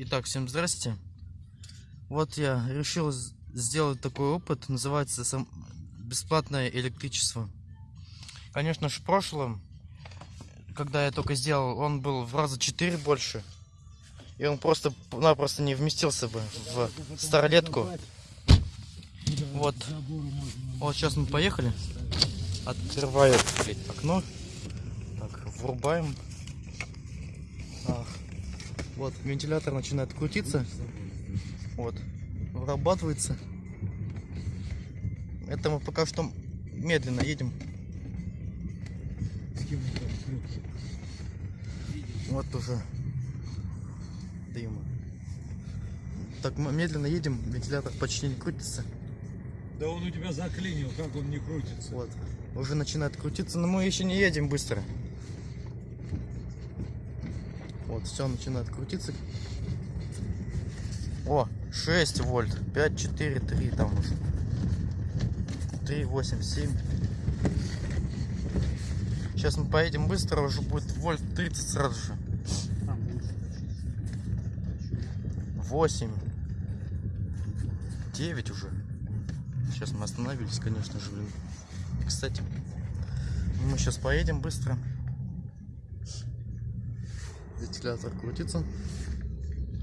Итак, всем здрасте. Вот я решил сделать такой опыт, называется сам- бесплатное электричество. Конечно же, в прошлом, когда я только сделал, он был в раза 4 больше. И он просто-напросто не вместился бы в старлетку. Вот. Вот сейчас мы поехали. Открываю блядь, окно. Так, врубаем. Вот, вентилятор начинает крутиться. Вот, вырабатывается. Это мы пока что медленно едем. Вот уже дыма. Так мы медленно едем, вентилятор почти не крутится. Да он у тебя заклинил, как он не крутится. Вот, уже начинает крутиться, но мы еще не едем быстро. Вот, все начинает крутиться. О, 6 вольт, 5, 4, 3 там уже. 3, 8, 7. Сейчас мы поедем быстро, уже будет вольт 30 сразу же. 8. 9 уже. Сейчас мы остановились, конечно же. Кстати, мы сейчас поедем быстро. Вентилятор крутится.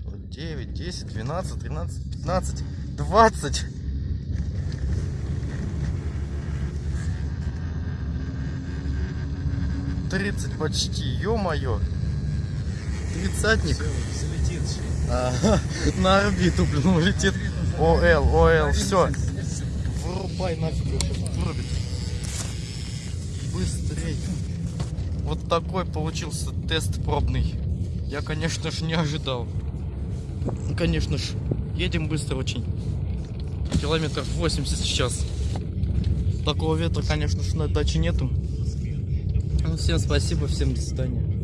Вот 9, 10, 12, 13, 15, 20. Тридцать почти, ё-моё. Тридцатник. Залетит. Ага, на орбиту, блин, улетит. ОЛ, ОЛ, все. Вырубай нафиг вырубит. Быстрей. Вот такой получился тест пробный. Я, конечно же, не ожидал. Конечно же, едем быстро очень. Километров 80 в час. Такого ветра, конечно же, на даче нету. Ну, всем спасибо, всем до свидания.